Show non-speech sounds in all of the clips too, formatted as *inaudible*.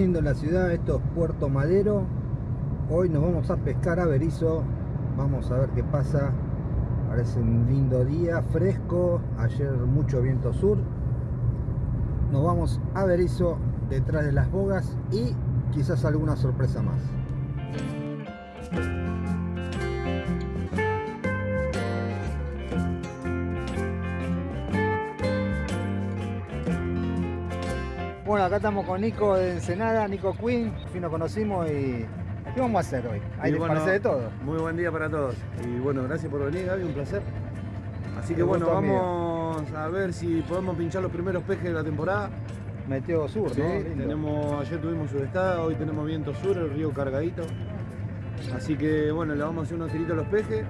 La ciudad, esto es Puerto Madero. Hoy nos vamos a pescar a Berizo. Vamos a ver qué pasa. Parece un lindo día, fresco. Ayer mucho viento sur. Nos vamos a Berizo detrás de las bogas y quizás alguna sorpresa más. Bueno, acá estamos con Nico de Ensenada, Nico Queen, fin nos conocimos y ¿qué vamos a hacer hoy? Hay bueno, parece de todo. Muy buen día para todos. Y bueno, gracias por venir, Gaby, un placer. Así que bueno, vamos a ver si podemos pinchar los primeros pejes de la temporada. Meteo sur, sí, ¿no? Tenemos, ayer tuvimos sudestada, hoy tenemos viento sur, el río cargadito. Así que bueno, le vamos a hacer unos tiritos a los pejes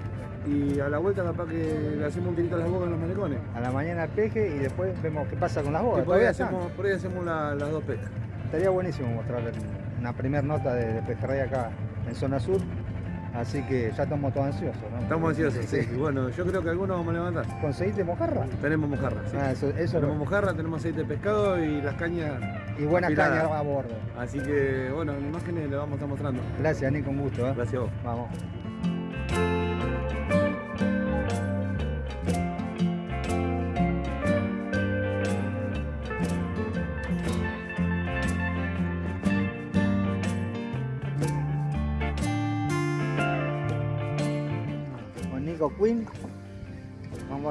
y a la vuelta capaz que le hacemos un tirito a las bogas en los malecones. A la mañana peje y después vemos qué pasa con las bogas. Y por ahí hacemos, por ahí hacemos las dos pescas. Estaría buenísimo mostrarle una primera nota de, de pejerrey acá en zona sur. Así que ya estamos todos ansiosos, ¿no? Estamos ansiosos, sí. Y *laughs* bueno, yo creo que algunos vamos a levantar. ¿Conseguiste mojarra? Tenemos mojarra, sí. Ah, eso, eso tenemos mojarra, tenemos aceite de pescado y las cañas. Y buenas cañas a bordo. Así que, bueno, en imágenes le vamos a estar mostrando. Gracias, Nico, un gusto. ¿eh? Gracias a vos. Vamos.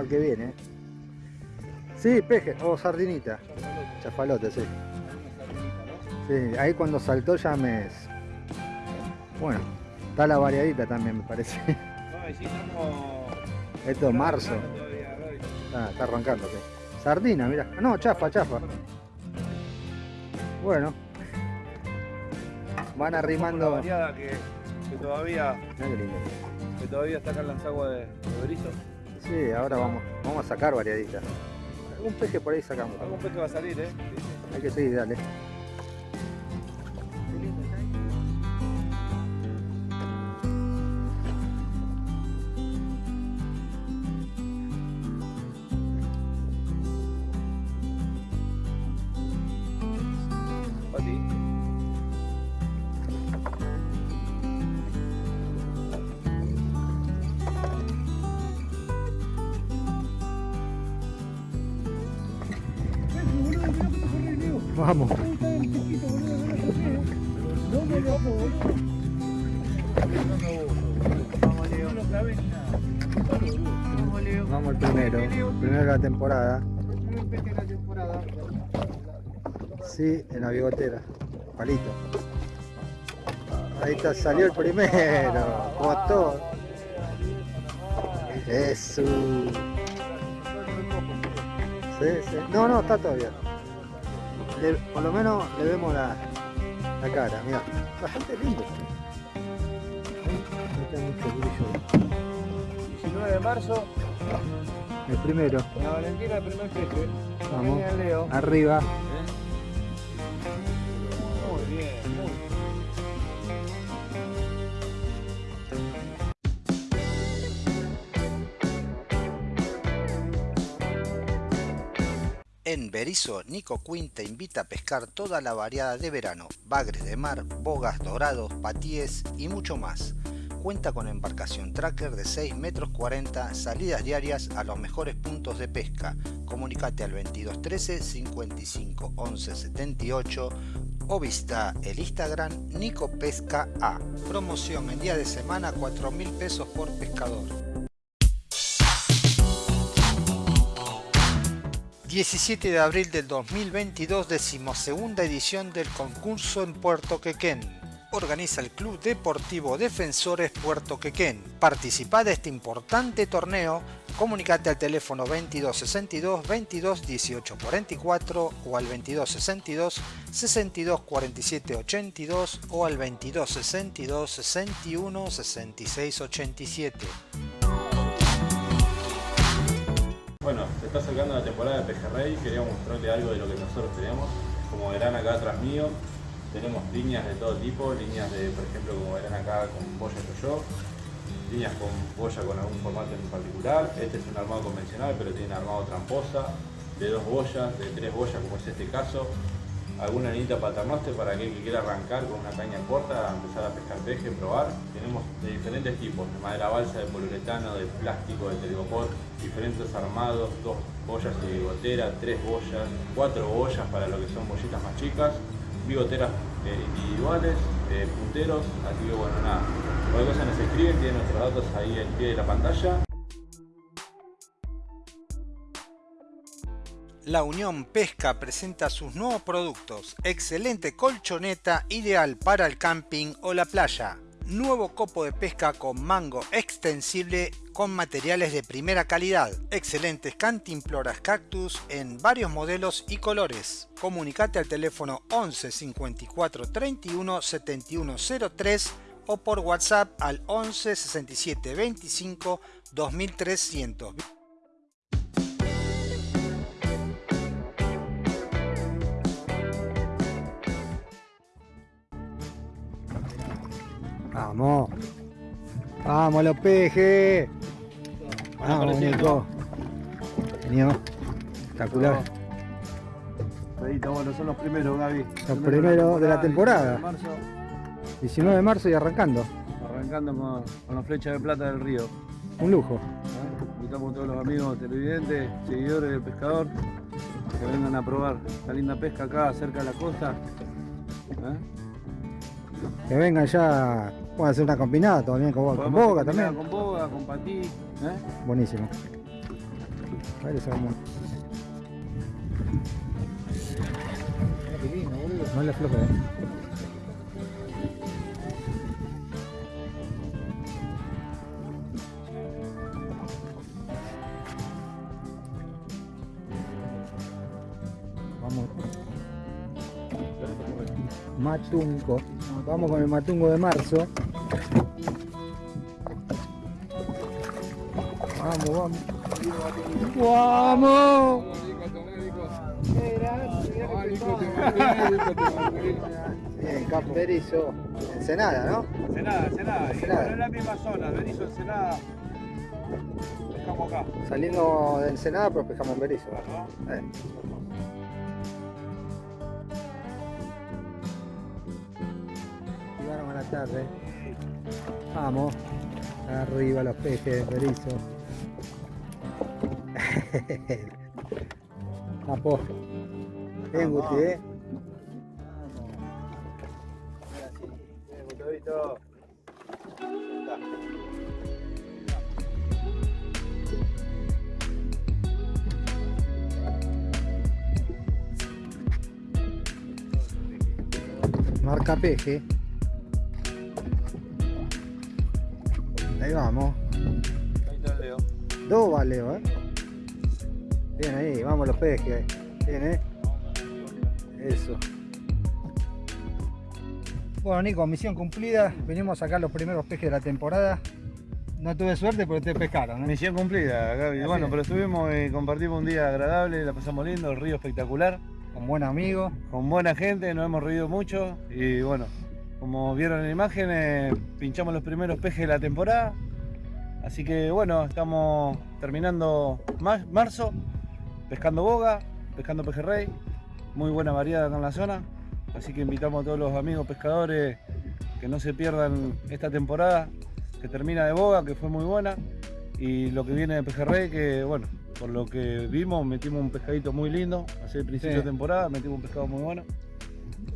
Vamos a ver qué viene. Sí, peje, o sardinita. Chafalote, sí. Sí, ahí cuando saltó ya me... Bueno, está la variadita también me parece. *laughs* Esto es marzo. Ah, está arrancando. Sardina, mira. No, chafa, chafa. Bueno. Van arrimando. Que, que todavía que todavía en las aguas de, de Berizo. Sí, ahora vamos, vamos a sacar variaditas. Algún peje por ahí sacamos. Algún peje va a salir, ¿eh? Hay que seguir, dale. Vamos el primero, primero de la temporada. Sí, en la bigotera, palito. Ahí está, salió el primero, botó. Eso. Sí, sí. No, no, está todavía por lo menos le vemos la, la cara, mira, bastante lindo. 19 de marzo. El primero. La Valentina, el primer peje. Vamos. Arriba. Muy bien, muy bien. En Berizo, Nico Quinn te invita a pescar toda la variada de verano, bagres de mar, bogas, dorados, patíes y mucho más. Cuenta con embarcación tracker de 6 metros 40, salidas diarias a los mejores puntos de pesca. Comunicate al 2213 55 11 78 o visita el Instagram Nico Pesca. Promoción en día de semana 4 mil pesos por pescador. 17 de abril del 2022, decimosegunda edición del concurso en Puerto Quequén. Organiza el Club Deportivo Defensores Puerto Quequén. Participa de este importante torneo. Comunicate al teléfono 2262 22 18 44 o al 2262 62 47 82 o al 2262 61 66 87. Bueno, se está acercando la temporada de pejerrey, queríamos mostrarle algo de lo que nosotros tenemos. Como verán acá atrás mío, tenemos líneas de todo tipo, líneas de, por ejemplo, como verán acá con boya yo, líneas con boya con algún formato en particular. Este es un armado convencional, pero tiene armado tramposa, de dos boyas, de tres boyas como es este caso. alguna anita paternoster para aquel que quiera arrancar con una caña corta, empezar a pescar peje, probar. Tenemos de diferentes tipos, de madera balsa, de poliuretano, de plástico, de telgopor, diferentes armados, dos boyas de gotera, tres boyas, cuatro boyas para lo que son bollitas más chicas, bigoteras eh, individuales, punteros, así que bueno, nada. Cualquier cosa nos escriben, tienen nuestros datos ahí al pie de la pantalla. La Unión Pesca presenta sus nuevos productos. Excelente colchoneta ideal para el camping o la playa. Nuevo copo de pesca con mango extensible con materiales de primera calidad. Excelentes cantimploras cactus en varios modelos y colores. Comunicate al teléfono 11 54 31 71 03 o por WhatsApp al 11 67 25 2300. Vamos. Vamos los pejes. Vamos, Nico. Genio. Espectacular. Pedito, bueno, son los primeros, Gaby. Los primeros de la temporada. 19 de marzo, 19 de marzo y arrancando. arrancando con, con la flecha de plata del río. Un lujo. ¿eh? Invitamos a todos los amigos televidentes, seguidores del pescador, que vengan a probar esta linda pesca acá cerca de la costa. ¿eh? Que vengan ya. Pueden hacer una combinada también con, combinar también. Con boga, con patí. ¿eh? Buenísimo. A ver, esa vamos. No le afloje. eh. Vamos. Matungo. Vamos con el matungo de marzo. Vamos, vamos. ¡Vamos! Bien, camperizo. Ensenada, ¿no? Ensenada, Ensenada. Ensenada. es la misma zona, Berizo, Ensenada. Dejamos acá. Saliendo de Ensenada, pero pescamos en Berizo. ¿no? Eh. La tarde. Vamos. Arriba los pejes de Berizo. Capo. Bien, Guti, ¿eh? Marca peje. Ahí vamos. Ahí está el Leo. Dos valeo, ¿eh? Bien ahí, vamos los pejes. Bien, ¿eh? Eso. Bueno, Nico, misión cumplida. Venimos a sacar los primeros pejes de la temporada. No tuve suerte, pero te pescaron, ¿eh? Misión cumplida, Gaby. Así Bueno, es. pero estuvimos y compartimos un día agradable, la pasamos lindo, el río espectacular, Con buen amigo. con buena gente, nos hemos reído mucho y bueno, como vieron en la imagen, eh, pinchamos los primeros pejes de la temporada. Así que bueno, estamos terminando ma- marzo, pescando boga, pescando pejerrey, muy buena variedad acá en la zona. Así que invitamos a todos los amigos pescadores que no se pierdan esta temporada, que termina de boga, que fue muy buena, y lo que viene de pejerrey, que bueno, por lo que vimos, metimos un pescadito muy lindo, hace el principio Sí. de temporada, metimos un pescado muy bueno.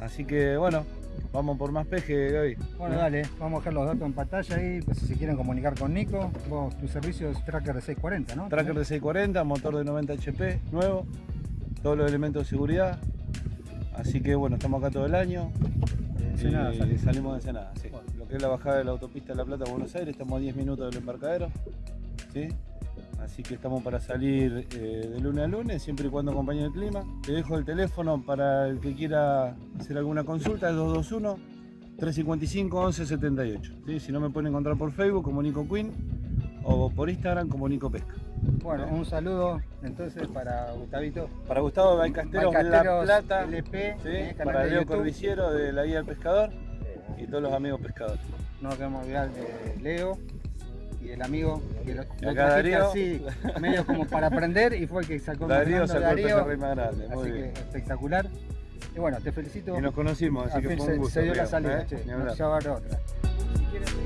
Así que bueno, vamos por más peje, Gaby. Bueno, dale, vamos a dejar los datos en pantalla ahí, pues si se quieren comunicar con Nico. Vos, tu servicio es Tracker de 640, ¿no? Tracker de 640, motor de 90 HP, nuevo, todos los elementos de seguridad. Así que bueno, estamos acá todo el año. Ensenada salís. salimos de Ensenada, sí. Lo que es la bajada de la autopista de La Plata a Buenos Aires, estamos a 10 minutos del embarcadero. ¿sí? Así que estamos para salir eh, de lunes a lunes, siempre y cuando acompañe el clima. Te dejo el teléfono para el que quiera hacer alguna consulta, es 221 355 1178. ¿sí? Si no me pueden encontrar por Facebook como Nico Queen o por Instagram como Nico Pesca. Bueno, un saludo entonces para Gustavito. Para Gustavo Balcasteros, La Balcasteros Plata, LP, ¿sí? eh, para Leo. Cordiciero de la Guía del Pescador y todos los amigos pescadores. No queremos olvidar de Leo y del amigo que lo, lo Darío. así, medio como para aprender y fue el que sacó Darío sacó el Darío. más grande, muy Así que bien. espectacular. Y bueno, te felicito. Y nos conocimos, así Al que fue un gusto. se dio la salida, ¿eh? che. Ni No hablar. se va a dar otra. Si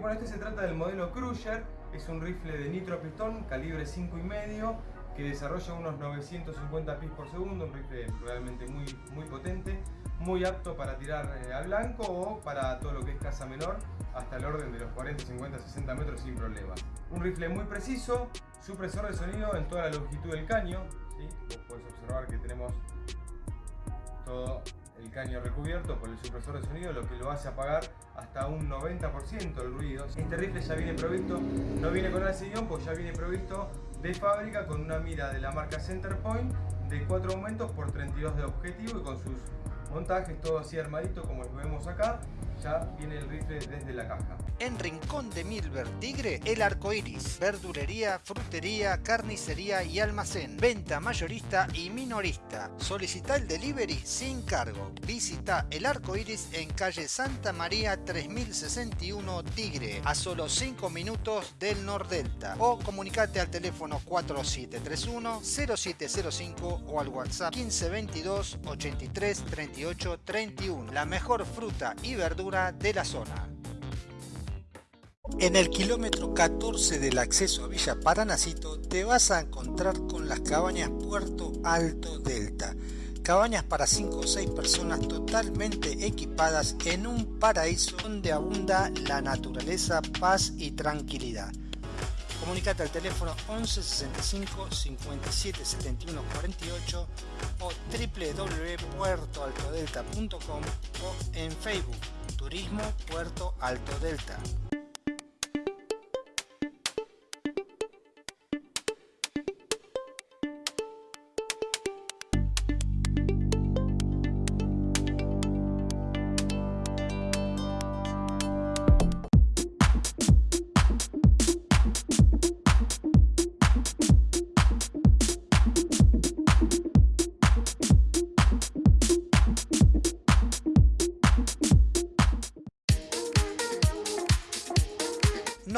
bueno, este se trata del modelo Cruiser, es un rifle de nitro pistón, calibre 5,5, que desarrolla unos 950 pis por segundo, un rifle realmente muy, muy potente, muy apto para tirar eh, al blanco o para todo lo que es caza menor, hasta el orden de los 40, 50, 60 metros sin problema. Un rifle muy preciso, supresor de sonido en toda la longitud del caño, ¿sí? Vos podés observar que tenemos todo el caño recubierto por el supresor de sonido, lo que lo hace apagar hasta un 90% el ruido. Este rifle ya viene provisto, no viene con alcillón, pues ya viene provisto de fábrica con una mira de la marca Centerpoint de 4 aumentos por 32 de objetivo y con sus montajes todo así armadito como lo vemos acá, ya viene el rifle desde la caja. En Rincón de Milver Tigre, el arco iris, verdulería, frutería, carnicería y almacén, venta mayorista y minorista. Solicita el delivery sin cargo. Visita el arco iris en calle Santa María 3061 Tigre, a solo 5 minutos del Nordelta. O comunicate al teléfono 4731-0705 o al WhatsApp 1522 83 38 31. La mejor fruta y verdura de la zona. En el kilómetro 14 del acceso a Villa Paranacito te vas a encontrar con las cabañas Puerto Alto Delta. Cabañas para 5 o 6 personas totalmente equipadas en un paraíso donde abunda la naturaleza, paz y tranquilidad. Comunicate al teléfono 11 65 57 71 48 o www.puertoaltodelta.com o en Facebook Turismo Puerto Alto Delta.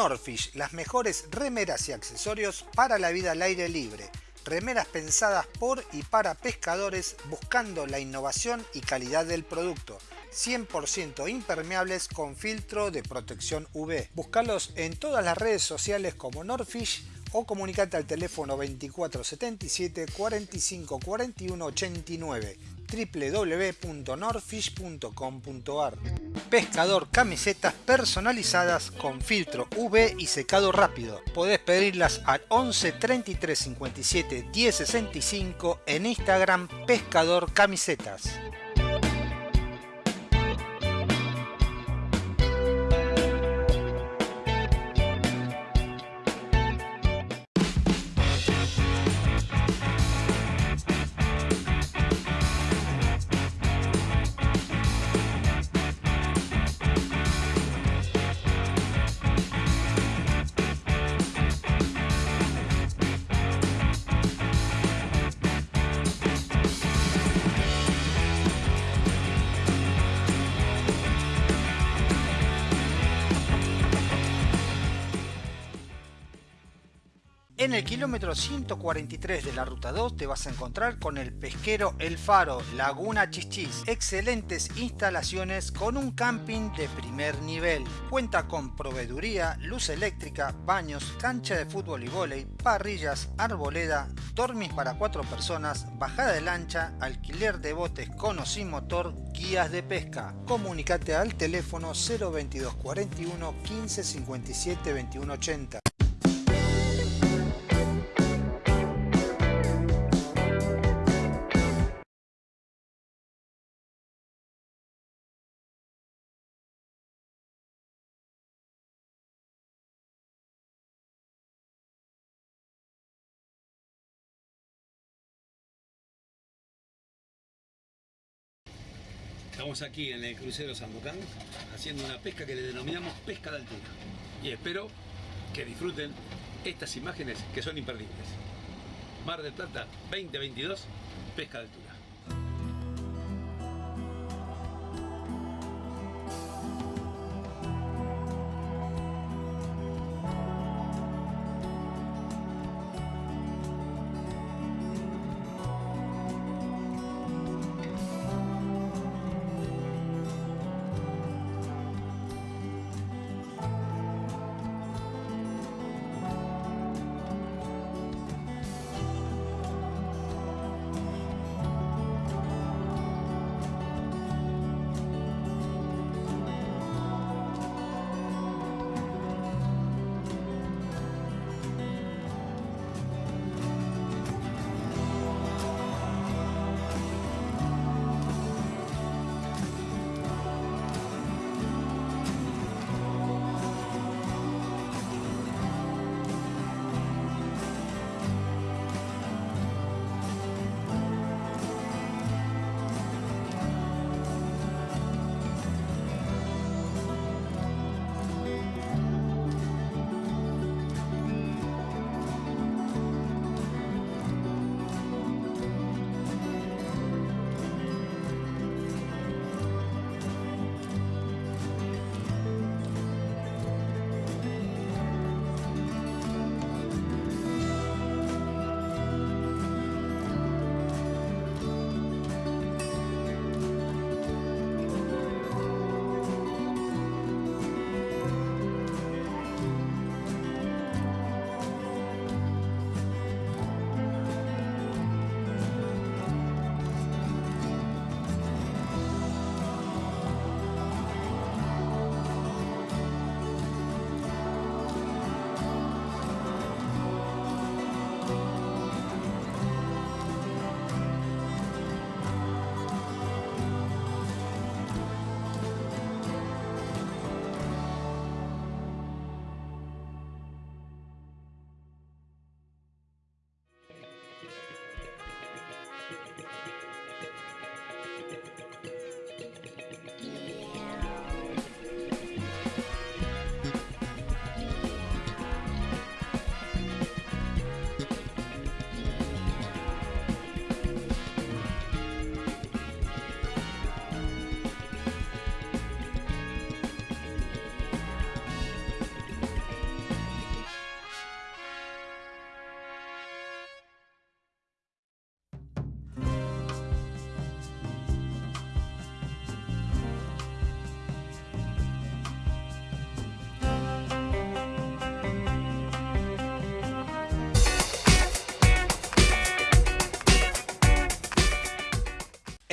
Norfish, las mejores remeras y accesorios para la vida al aire libre. Remeras pensadas por y para pescadores buscando la innovación y calidad del producto. 100% impermeables con filtro de protección UV. Búscalos en todas las redes sociales como Norfish o comunicate al teléfono 2477 45 41 89 www.norfish.com.ar Pescador camisetas personalizadas con filtro UV y secado rápido. Podés pedirlas al 11 33 57 10 65 en Instagram Pescador Camisetas. Kilómetro 143 de la ruta 2 te vas a encontrar con el pesquero El Faro, Laguna Chichis. Excelentes instalaciones con un camping de primer nivel. Cuenta con proveeduría, luz eléctrica, baños, cancha de fútbol y vóley, parrillas, arboleda, dormis para cuatro personas, bajada de lancha, alquiler de botes con o sin motor, guías de pesca. Comunicate al teléfono 022 41 15 57 21 80. Estamos aquí en el crucero Sandocan haciendo una pesca que le denominamos pesca de altura. Y espero que disfruten estas imágenes que son imperdibles. Mar del Plata 2022, pesca de altura.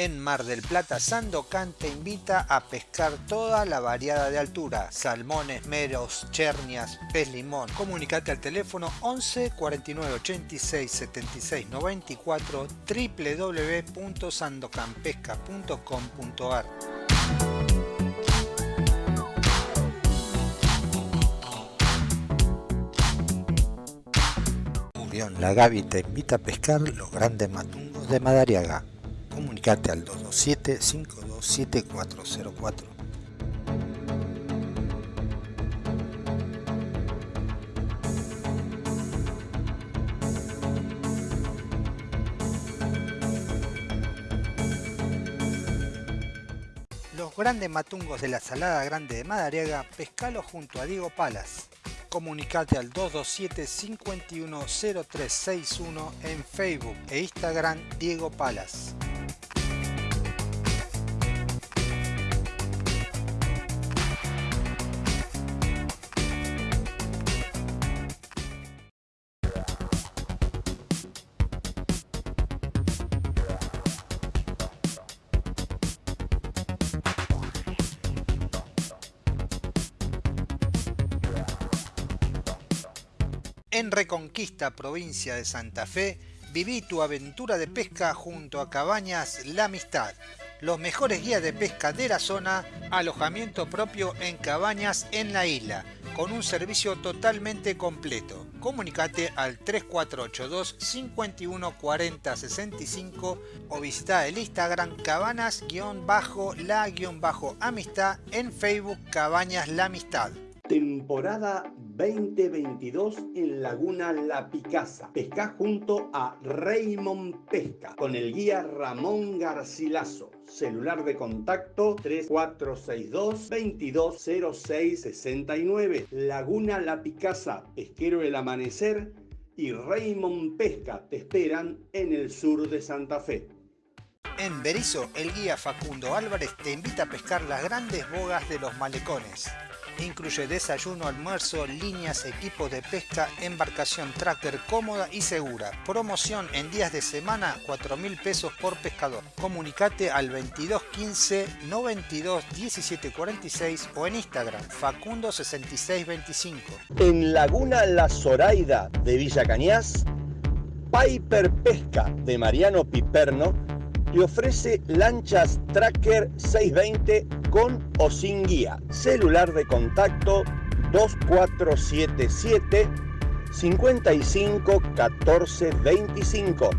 En Mar del Plata, Sandocan te invita a pescar toda la variada de altura, salmones, meros, chernias, pez limón. Comunicate al teléfono 11 49 86 76 94 www.sandocanpesca.com.ar La Gavi te invita a pescar los grandes matungos de Madariaga comunicate al 227-527404. Los grandes matungos de la Salada Grande de Madariaga, pescalo junto a Diego Palas. Comunicate al 227 510361 en Facebook e Instagram Diego Palas. Reconquista, provincia de Santa Fe, viví tu aventura de pesca junto a Cabañas La Amistad. Los mejores guías de pesca de la zona, alojamiento propio en cabañas en la isla, con un servicio totalmente completo. comunicate al 3482 51 40 65 o visita el Instagram cabanas-la-amistad en Facebook Cabañas La Amistad. Temporada 2022 en Laguna La Picasa. Pesca junto a Raymond Pesca con el guía Ramón Garcilaso. Celular de contacto 3462 220669. Laguna La Picasa, Pesquero El Amanecer y Raymond Pesca te esperan en el sur de Santa Fe. En Berizo, el guía Facundo Álvarez te invita a pescar las grandes bogas de los malecones. Incluye desayuno, almuerzo, líneas, equipo de pesca, embarcación tracker cómoda y segura. Promoción en días de semana, 4 mil pesos por pescador. Comunicate al 2215 92 17 46 o en Instagram Facundo 6625. En Laguna La Zoraida de Villa Cañas, Piper Pesca de Mariano Piperno te ofrece lanchas Tracker 620 con o sin guía. Celular de contacto 2477 55 14 25.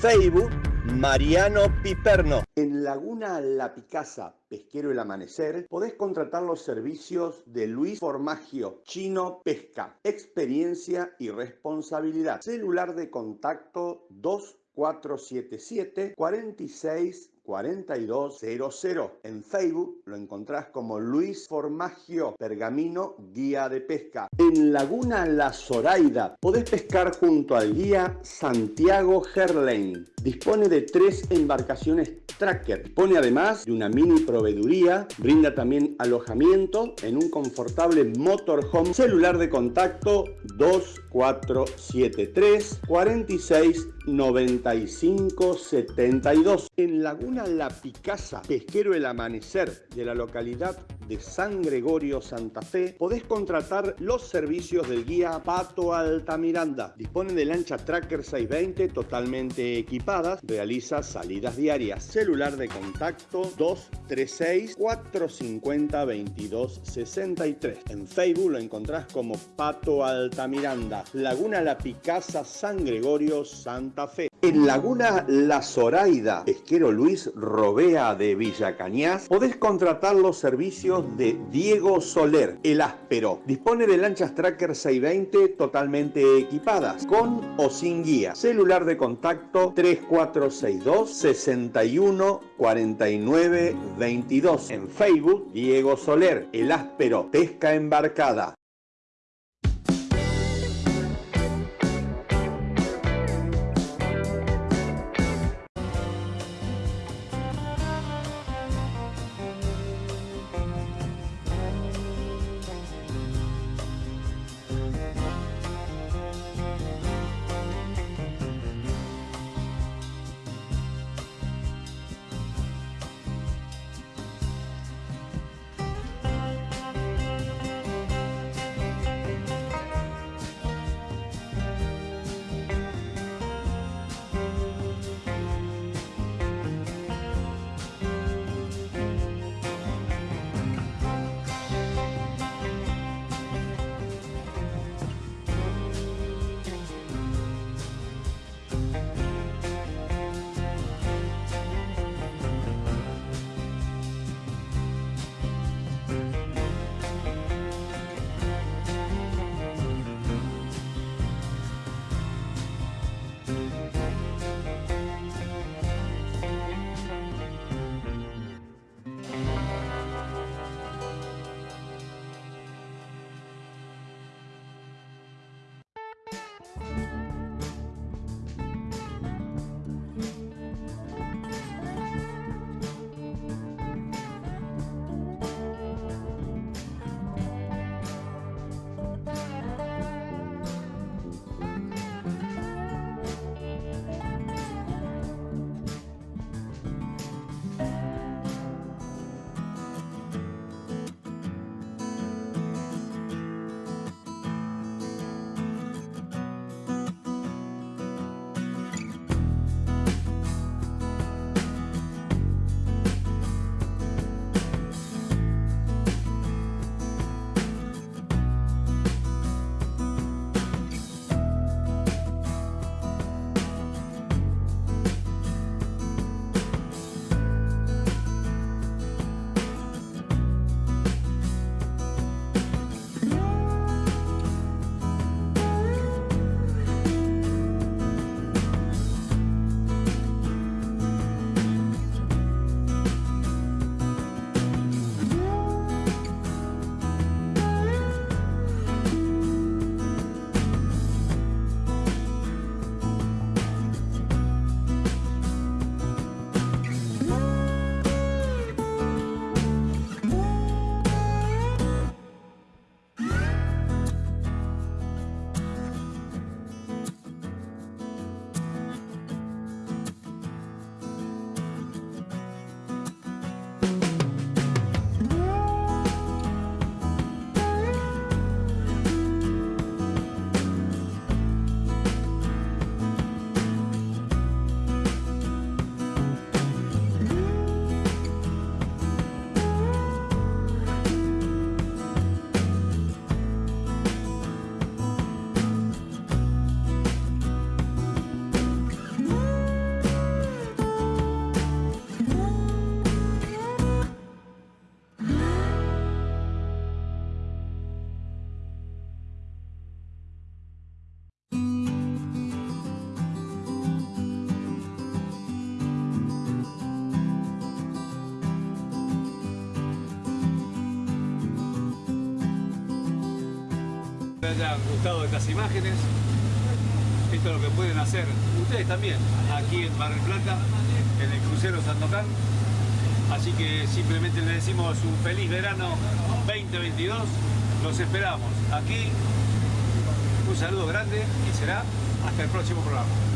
Facebook Mariano Piperno. En Laguna La Picasa, Pesquero El Amanecer, podés contratar los servicios de Luis Formagio, Chino Pesca, experiencia y responsabilidad. Celular de contacto 2 477 46 4200. En Facebook lo encontrás como Luis Formagio Pergamino Guía de Pesca. En Laguna La Zoraida podés pescar junto al guía Santiago Herlein. Dispone de tres embarcaciones tracker. Dispone además de una mini proveeduría. Brinda también alojamiento en un confortable motorhome. Celular de contacto 2473 46 95 72. En Laguna La Picasa, pesquero El Amanecer de la localidad de San Gregorio, Santa Fe, podés contratar los servicios del guía Pato Altamiranda. Dispone de lancha Tracker 620 totalmente equipadas, realiza salidas diarias. Celular de contacto 236 450 22 63. En Facebook lo encontrás como Pato Altamiranda. Laguna La Picasa, San Gregorio, Santa En Laguna La Zoraida, pesquero Luis Robea de Villa Cañas, podés contratar los servicios de Diego Soler, el áspero. Dispone de lanchas Tracker 620 totalmente equipadas, con o sin guía. Celular de contacto 3462 61 49 22. En Facebook, Diego Soler, el áspero, pesca embarcada. Hayan gustado estas imágenes. Esto es lo que pueden hacer ustedes también aquí en Mar del Plata, en el crucero Sandocan. Así que simplemente les decimos un feliz verano 2022. Los esperamos aquí. Un saludo grande y será hasta el próximo programa.